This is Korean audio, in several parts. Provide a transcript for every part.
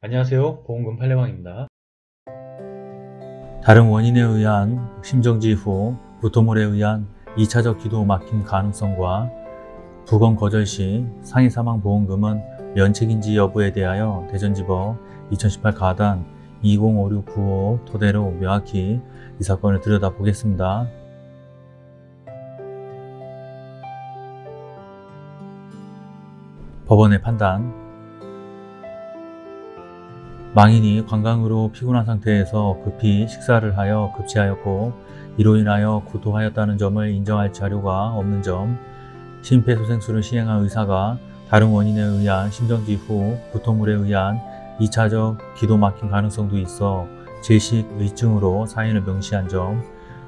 안녕하세요. 보험금 팔례방입니다. 다른 원인에 의한 심정지 후 구토물에 의한 2차적 기도 막힘 가능성과 부검 거절 시 상해 사망 보험금은 면책인지 여부에 대하여 대전지법 2018 가단 205695 토대로 명확히 이 사건을 들여다보겠습니다. 법원의 판단 망인이 관광으로 피곤한 상태에서 급히 식사를 하여 급체하였고 이로 인하여 구토하였다는 점을 인정할 자료가 없는 점 심폐소생술을 시행한 의사가 다른 원인에 의한 심정지 후 구토물에 의한 2차적 기도 막힌 가능성도 있어 질식 의증으로 사인을 명시한 점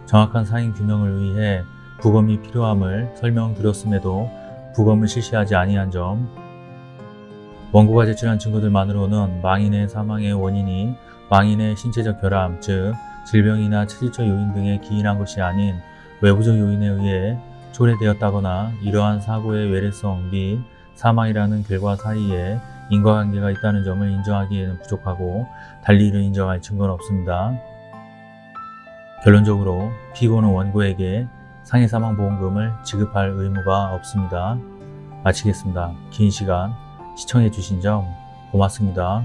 정확한 사인 규명을 위해 부검이 필요함을 설명드렸음에도 부검을 실시하지 아니한 점 원고가 제출한 증거들만으로는 망인의 사망의 원인이 망인의 신체적 결함, 즉 질병이나 체질적 요인 등에 기인한 것이 아닌 외부적 요인에 의해 초래되었다거나 이러한 사고의 외래성 및 사망이라는 결과 사이에 인과관계가 있다는 점을 인정하기에는 부족하고 달리 이를 인정할 증거는 없습니다. 결론적으로 피고는 원고에게 상해사망보험금을 지급할 의무가 없습니다. 마치겠습니다. 긴 시간 시청해 주신 점 고맙습니다.